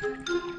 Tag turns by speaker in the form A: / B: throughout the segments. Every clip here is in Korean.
A: Thank you.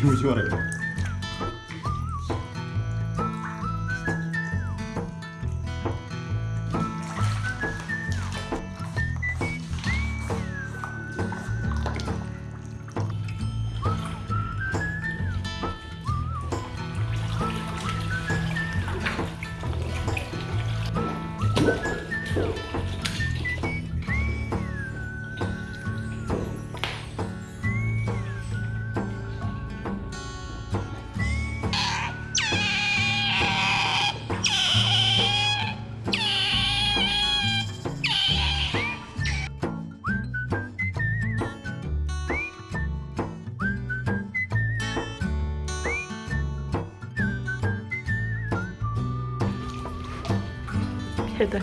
A: 깨물지 마라 이거 Thank
B: 是对。